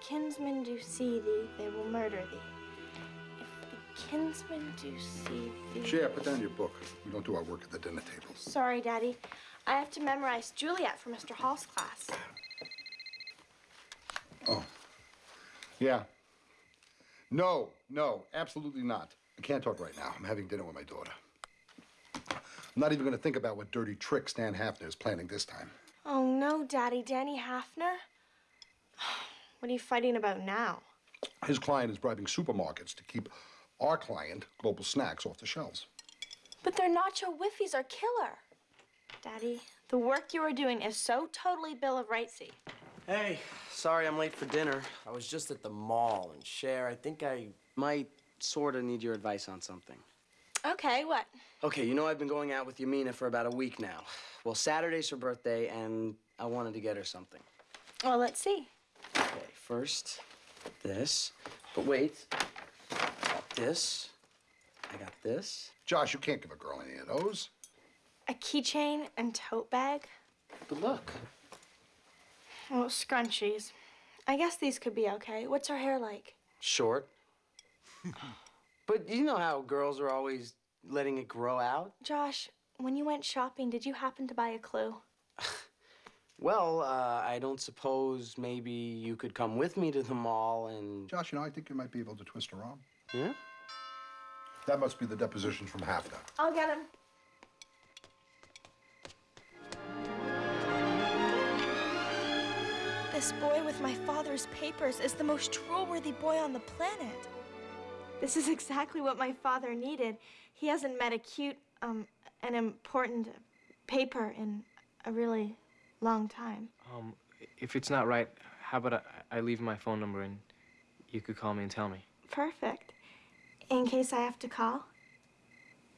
kinsmen do see thee, they will murder thee. If the kinsmen do see thee. Cher, put down your book. We don't do our work at the dinner table. Sorry, Daddy. I have to memorize Juliet for Mr. Hall's class. Oh. Yeah. No, no, absolutely not. I can't talk right now. I'm having dinner with my daughter. I'm not even going to think about what dirty trick Stan Hafner is planning this time. Oh, no, Daddy. Danny Hafner? What are you fighting about now? His client is bribing supermarkets to keep our client, Global Snacks, off the shelves. But their nacho whiffies are killer. Daddy, the work you are doing is so totally Bill of Rightsy. Hey, sorry I'm late for dinner. I was just at the mall, and Cher, I think I might sort of need your advice on something. Okay, what? Okay, you know I've been going out with Yamina for about a week now. Well, Saturday's her birthday, and I wanted to get her something. Well, let's see. Okay, first, this. But wait, this. I got this. Josh, you can't give a girl any of those. A keychain and tote bag? But look. Well, scrunchies. I guess these could be okay. What's her hair like? Short. but you know how girls are always letting it grow out? Josh, when you went shopping, did you happen to buy a clue? Well, uh, I don't suppose maybe you could come with me to the mall and. Josh, you know, I think you might be able to twist her arm. Yeah? That must be the depositions from Hafner. I'll get him. This boy with my father's papers is the most troll-worthy boy on the planet. This is exactly what my father needed. He hasn't met a cute, um, an important paper in a really long time. Um, if it's not right, how about I, I leave my phone number and you could call me and tell me? Perfect. In case I have to call,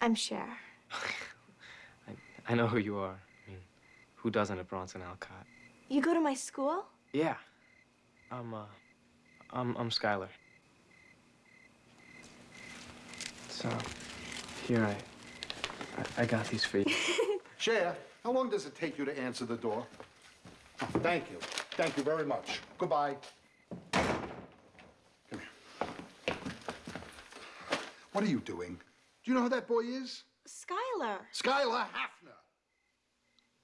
I'm Cher. I, I know who you are. I mean, who doesn't at Bronson Alcott? You go to my school? Yeah. I'm, uh, I'm, I'm Skylar. So, here I, I, I got these for you. Cher, how long does it take you to answer the door? Oh, thank you. Thank you very much. Goodbye. Come here. What are you doing? Do you know who that boy is? Skylar. Skylar Hafner.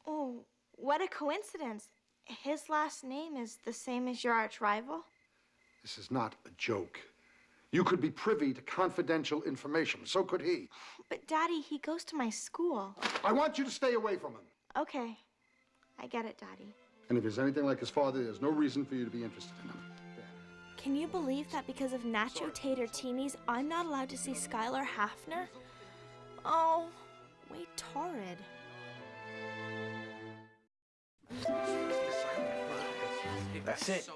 Oh, what a coincidence. His last name is the same as your arch rival? This is not a joke. You could be privy to confidential information. So could he. But, Daddy, he goes to my school. I want you to stay away from him. Okay. I get it, Daddy. And if he's anything like his father, there's no reason for you to be interested in him. Can you believe that because of Nacho Tater Teenies, I'm not allowed to see Skylar Hafner? Oh, way torrid. That's it.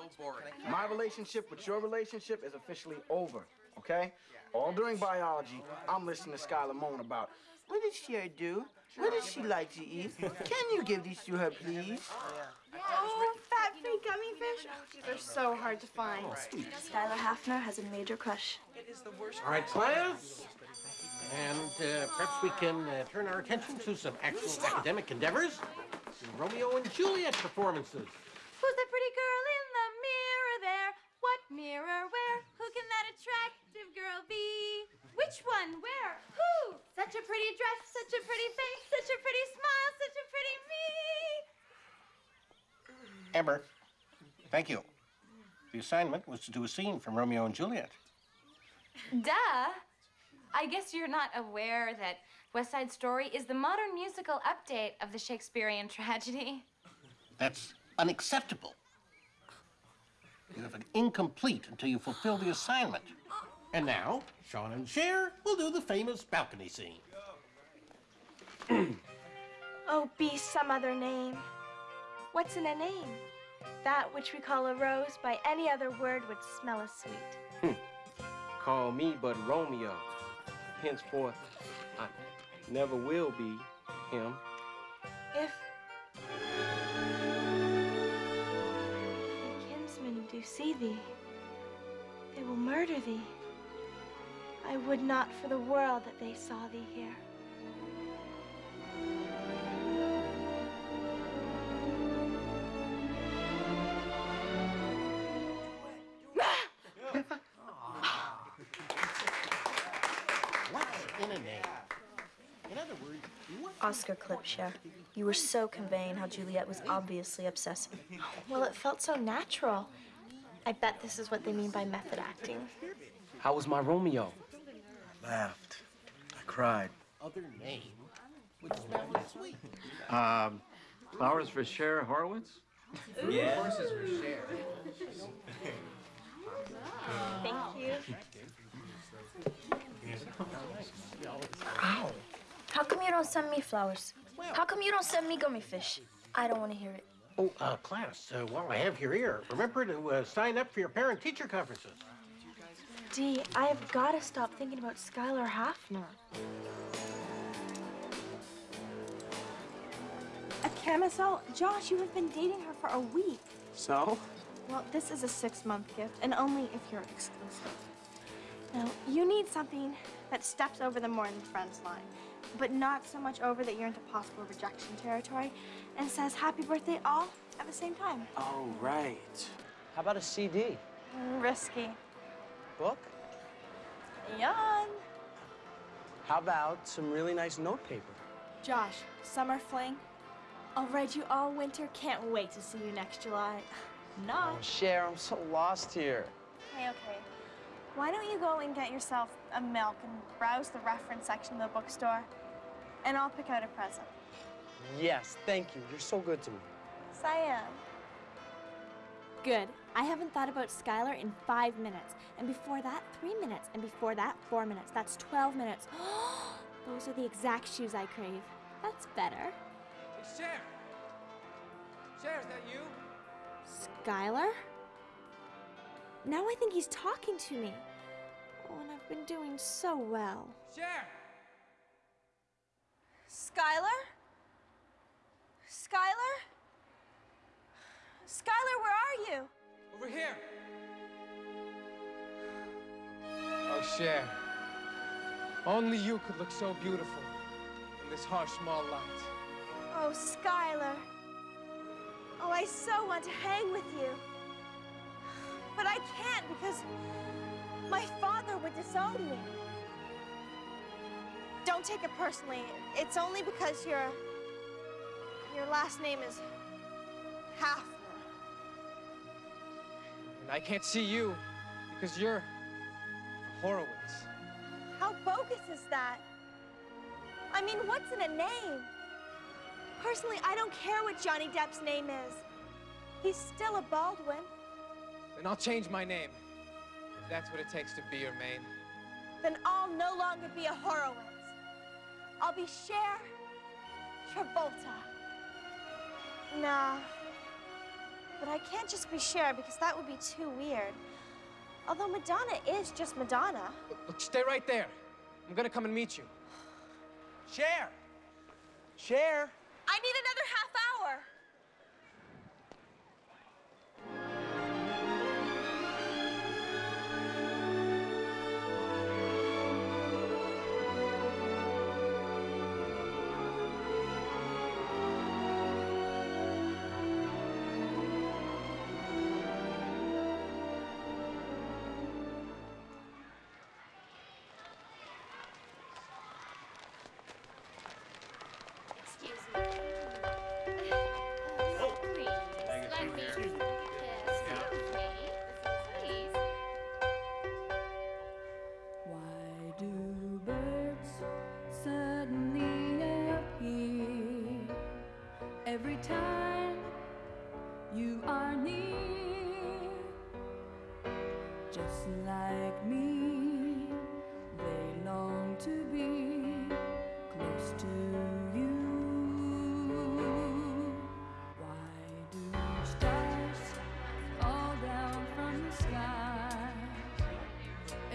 My relationship with your relationship is officially over, okay? All during biology, I'm listening to Skylar moan about, what does Cher do? What does she like to eat? Can you give these to her, please? Oh, fat-free gummy fish. They're so hard to find. Skylar Hafner has a major crush. It is the worst. All right, class. And uh, perhaps we can uh, turn our attention to some actual academic endeavors. Romeo and Juliet performances. Who's the pretty girl in the mirror there? What mirror where? Who can that attractive girl be? Which one? Where? Who? Such a pretty dress, such a pretty face, such a pretty smile, such a pretty me. Amber, thank you. The assignment was to do a scene from Romeo and Juliet. Duh. I guess you're not aware that West Side Story is the modern musical update of the Shakespearean tragedy. That's unacceptable. You have an incomplete until you fulfill the assignment. And now, Sean and Cher will do the famous balcony scene. Oh, be some other name. What's in a name? That which we call a rose by any other word would smell as sweet. Hmm. Call me but Romeo. Henceforth, I never will be him. If kinsmen do see thee, they will murder thee. I would not for the world that they saw thee here. Oscar Klipscher, you were so conveying how Juliet was obviously obsessing. Well, it felt so natural. I bet this is what they mean by method acting. How was my Romeo? Laughed. I cried. other name would spell it sweet? Um, flowers for Cher Horowitz? Yeah. Thank you. Ow. How come you don't send me flowers? How come you don't send me gummy fish? I don't want to hear it. Oh, uh, class, uh, while I have your ear, remember to uh, sign up for your parent-teacher conferences. Dee, I have got to stop thinking about Skylar Hafner. A camisole? Josh, you have been dating her for a week. So? Well, this is a six-month gift, and only if you're exclusive. Now, you need something that steps over the more than friends line, but not so much over that you're into possible rejection territory, and says happy birthday all at the same time. Oh, right. How about a CD? Risky. Book? Yawn. How about some really nice notepaper? Josh, summer fling. I'll read you all winter. Can't wait to see you next July. Not. Oh, Cher, I'm so lost here. Okay, okay. Why don't you go and get yourself a milk and browse the reference section of the bookstore? And I'll pick out a present. Yes, thank you. You're so good to me. Yes, I am. Good. I haven't thought about Skylar in five minutes. And before that, three minutes. And before that, four minutes. That's 12 minutes. Those are the exact shoes I crave. That's better. Hey, Cher! Cher, is that you? Skylar? Now I think he's talking to me. Oh, and I've been doing so well. Cher! Skylar? Skylar? Skylar, where are you? Over here! Oh, Cher. Only you could look so beautiful in this harsh, small light. Oh, Skylar. Oh, I so want to hang with you. But I can't because my father would disown me. Don't take it personally. It's only because your your last name is Hafner. And I can't see you because you're a Horowitz. How bogus is that? I mean, what's in a name? Personally, I don't care what Johnny Depp's name is. He's still a Baldwin. Then I'll change my name. If that's what it takes to be your main. Then I'll no longer be a Horowitz. I'll be Cher Travolta. Nah. But I can't just be Cher because that would be too weird. Although Madonna is just Madonna. Look, look, stay right there. I'm gonna come and meet you. Cher! Cher! I need another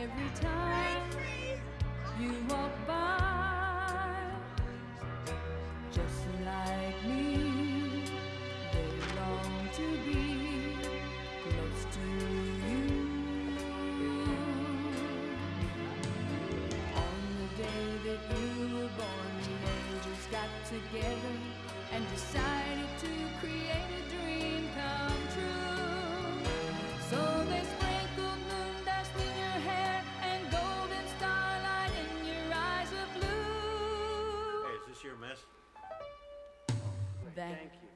every time you walk by. Just like me, they long to be close to you. On the day that you were born, the angels got together and decided to create a dream come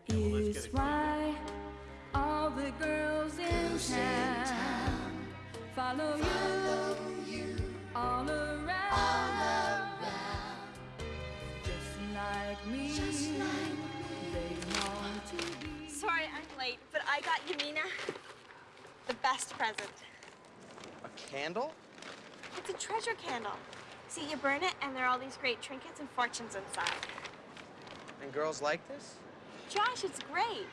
is why all the girls in town follow you all around. Just like me, they long to be. Sorry I'm late, but I got Yamina the best present. A candle? It's a treasure candle. See, you burn it, and there are all these great trinkets and fortunes inside. And girls like this? Josh, it's great.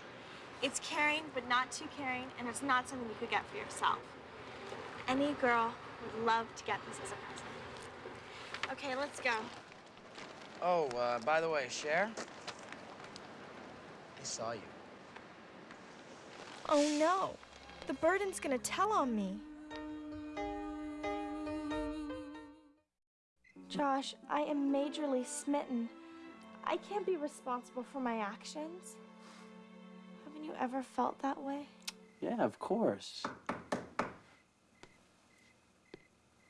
It's caring, but not too caring, and it's not something you could get for yourself. Any girl would love to get this as a present. Okay, let's go. Oh, uh, by the way, Cher, I saw you. Oh no, the burden's gonna tell on me. Josh, I am majorly smitten. I can't be responsible for my actions. Haven't you ever felt that way? Yeah, of course.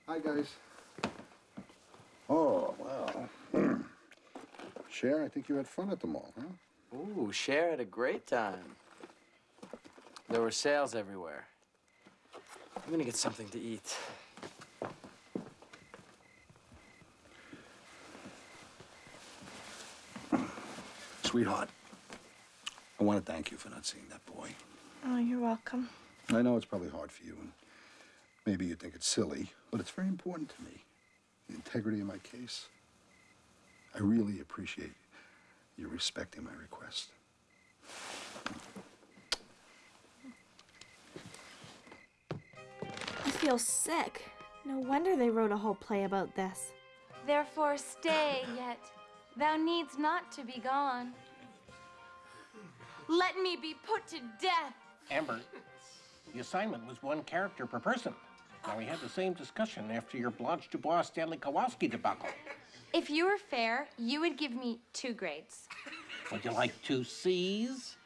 Hi, guys. Oh, wow. Cher, I think you had fun at the mall, huh? Ooh, Cher had a great time. There were sales everywhere. I'm gonna get something to eat. Sweetheart, I want to thank you for not seeing that boy. Oh, you're welcome. I know it's probably hard for you, and maybe you think it's silly, but it's very important to me. The integrity of my case. I really appreciate you respecting my request. I feel sick. No wonder they wrote a whole play about this. Therefore stay, yet thou needs not to be gone. Let me be put to death. Amber, the assignment was one character per person. Now, we had the same discussion after your Blanche Dubois Stanley Kowalski debacle. If you were fair, you would give me two grades. Would you like two C's?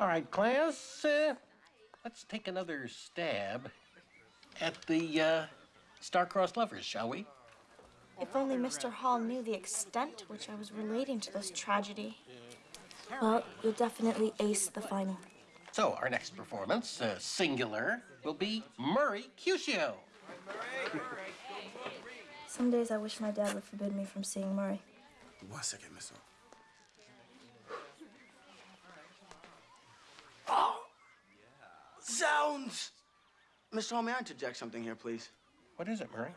All right, class, uh, let's take another stab at the uh, star-crossed lovers, shall we? If only Mr. Hall knew the extent to which I was relating to this tragedy. Well, you'll definitely ace the final. So, our next performance, uh, singular, will be Murray Cusio. Some days I wish my dad would forbid me from seeing Murray. One second, Miss O. Zounds! Mr. Hall, may I interject something here, please? What is it, Murray?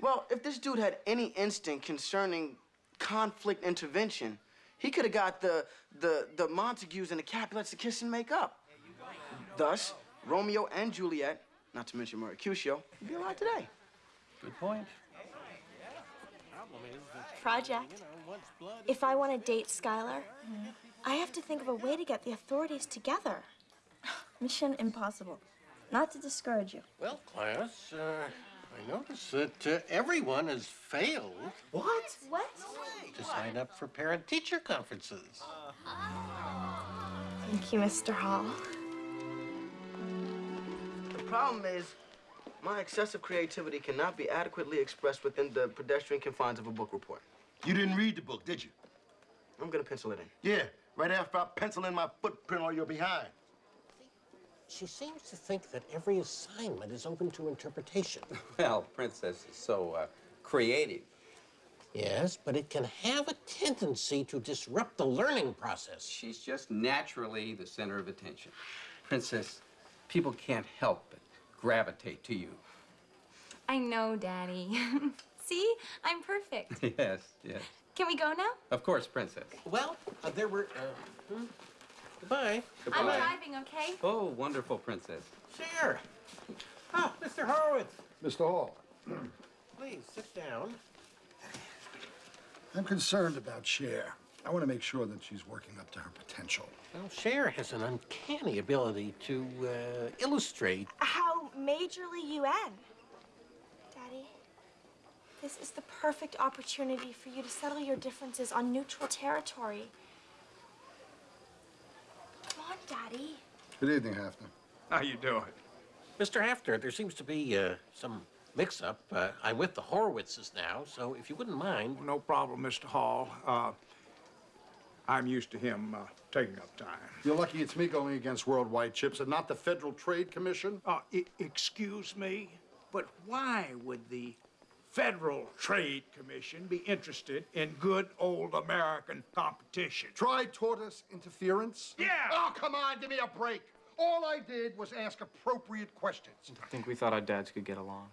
Well, if this dude had any instinct concerning conflict intervention, he could have got the, the, the Montagues and the Capulets to kiss and make up. Thus, Romeo and Juliet, not to mention Mercutio, would be alive today. Good point. Project. If I want to date Skylar, I have to think of a way to get the authorities together. Mission impossible. Not to discourage you. Well, class, uh, I notice that uh, everyone has failed What? What? to sign up for parent-teacher conferences. Thank you, Mr. Hall. The problem is, my excessive creativity cannot be adequately expressed within the pedestrian confines of a book report. You didn't read the book, did you? I'm gonna pencil it in. Yeah, right after I pencil in my footprint on your behind. She seems to think that every assignment is open to interpretation. Well, Princess is so uh, creative. Yes, but it can have a tendency to disrupt the learning process. She's just naturally the center of attention. Princess, people can't help but gravitate to you. I know, Daddy. See? I'm perfect. Yes, yes. Can we go now? Of course, Princess. Well, uh, there were. Uh, hmm? Goodbye. I'm driving, okay? Oh, wonderful, Princess. Sure. Ah, Mr. Horowitz, Mr. Hall, please sit down. I'm concerned about Cher. I want to make sure that she's working up to her potential. Well, Cher has an uncanny ability to uh, illustrate. How majorly you end. Daddy, this is the perfect opportunity for you to settle your differences on neutral territory. Come on, Daddy. Good evening, Hafner. How you doing? Mr. Hafner, there seems to be uh, some mix-up. Uh, I'm with the Horowitzes now, so if you wouldn't mind. No problem, Mr. Hall. Uh, I'm used to him uh, taking up time. You're lucky it's me going against Worldwide Chips and not the Federal Trade Commission. Uh, excuse me, but why would the Federal Trade Commission be interested in good old American competition? Try tortious interference? Yeah! Oh, come on, give me a break. All I did was ask appropriate questions. I think we thought our dads could get along.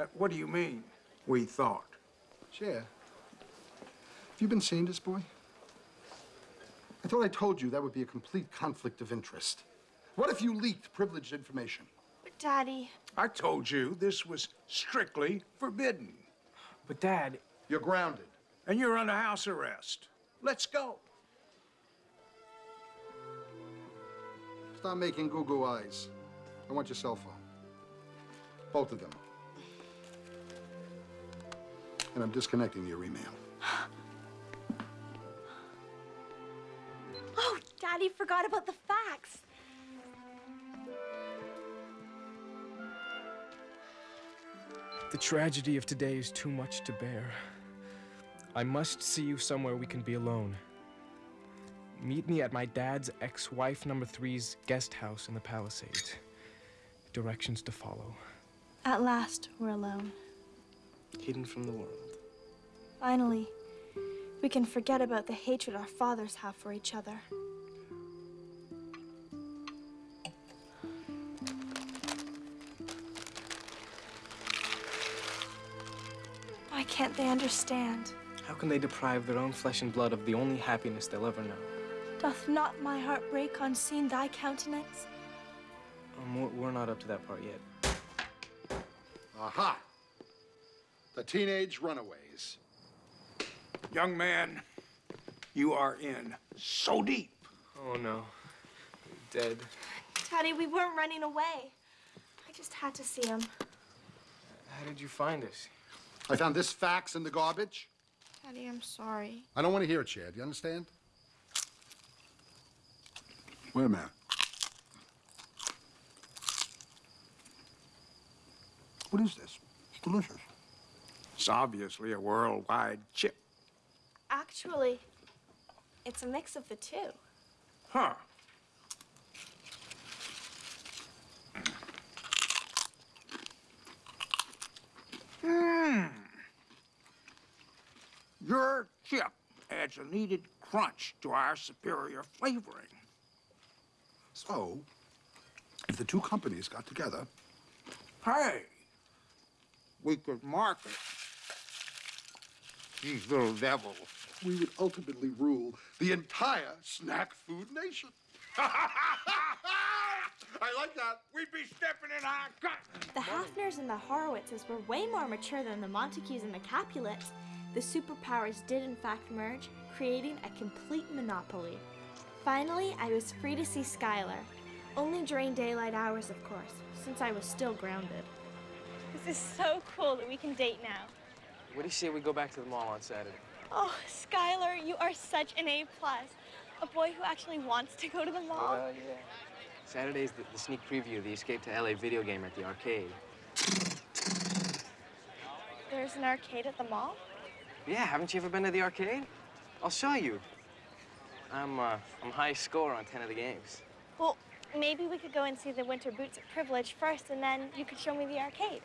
Uh, what do you mean, we thought? Cher, have you been seeing this boy? I thought I told you that would be a complete conflict of interest. What if you leaked privileged information? But, Daddy, I told you this was strictly forbidden. But, Dad, You're grounded. And you're under house arrest. Let's go. Stop making goo-goo eyes. I want your cell phone. Both of them. And I'm disconnecting your email. oh, Daddy forgot about the fax. The tragedy of today is too much to bear. I must see you somewhere we can be alone. Meet me at my dad's ex-wife number three's guest house in the Palisades. Directions to follow. At last, we're alone. Hidden from the world. Finally, we can forget about the hatred our fathers have for each other. Can't they understand? How can they deprive their own flesh and blood of the only happiness they'll ever know? Doth not my heart break on seeing thy countenance? Um, we're- we're not up to that part yet. Aha! The teenage runaways. Young man, you are in so deep. Oh no. Dead. Daddy, we weren't running away. I just had to see him. How did you find us? I found this fax in the garbage. Daddy, I'm sorry. I don't want to hear it, Chad. You understand? Wait a minute. What is this? It's delicious. It's obviously a worldwide chip. Actually, it's a mix of the two. Huh. Hmm. Your chip adds a needed crunch to our superior flavoring. So, if the two companies got together, Hey, we could market these little devils. we would ultimately rule the entire snack food nation. I like that. We'd be stepping in our gut. The Hafners and the Horowitzes were way more mature than the Montagues and the Capulets. The superpowers did in fact merge, creating a complete monopoly. Finally, I was free to see Skylar. Only during daylight hours, of course, since I was still grounded. This is so cool that we can date now. What do you say we go back to the mall on Saturday? Oh, Skylar, you are such an A plus. A boy who actually wants to go to the mall. Well, yeah. Saturday's the, the sneak preview of the Escape to LA video game at the arcade. There's an arcade at the mall? Yeah, haven't you ever been to the arcade? I'll show you. I'm, uh, I'm high score on 10 of the games. Well, maybe we could go and see the winter boots at Privilege first, and then you could show me the arcade.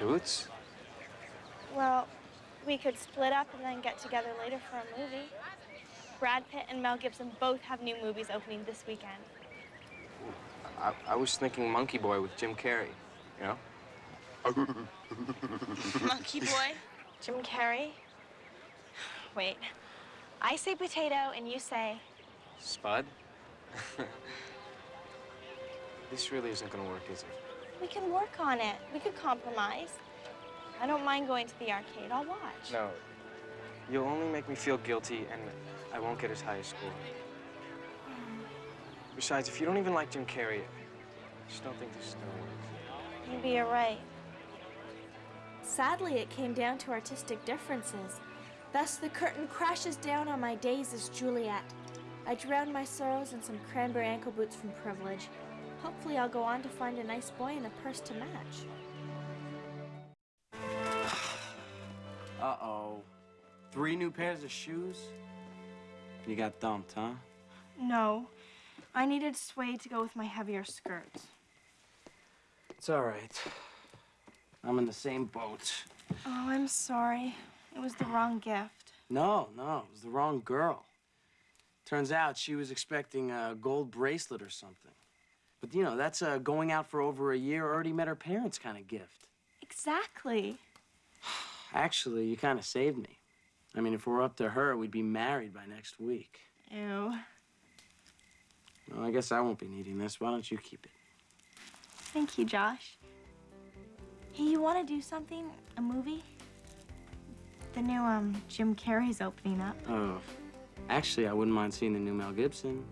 Boots? Well, we could split up and then get together later for a movie. Brad Pitt and Mel Gibson both have new movies opening this weekend. I, I was thinking Monkey Boy with Jim Carrey, you know? Monkey Boy? Jim Carrey? Wait. I say potato and you say. Spud? this really isn't gonna work, is it? We can work on it. We could compromise. I don't mind going to the arcade. I'll watch. No. You'll only make me feel guilty, and I won't get as high a score. Hmm. Besides, if you don't even like Jim Carrey, I just don't think this is gonna work. Maybe you're right. Sadly, it came down to artistic differences. Thus, the curtain crashes down on my days as Juliet. I drown my sorrows in some cranberry ankle boots from Privilege. Hopefully, I'll go on to find a nice boy and a purse to match. Uh-oh. Three new pairs of shoes? You got dumped, huh? No. I needed suede to go with my heavier skirts. It's all right. I'm in the same boat. Oh, I'm sorry. It was the wrong gift. No, no, it was the wrong girl. Turns out she was expecting a gold bracelet or something. But you know, that's a going out for over a year, already met her parents kind of gift. Exactly. Actually, you kind of saved me. I mean, if we're up to her, we'd be married by next week. Ew. Well, I guess I won't be needing this. Why don't you keep it? Thank you, Josh. Hey, you want to do something? A movie? The new, um, Jim Carrey's opening up. Oh, actually, I wouldn't mind seeing the new Mel Gibson.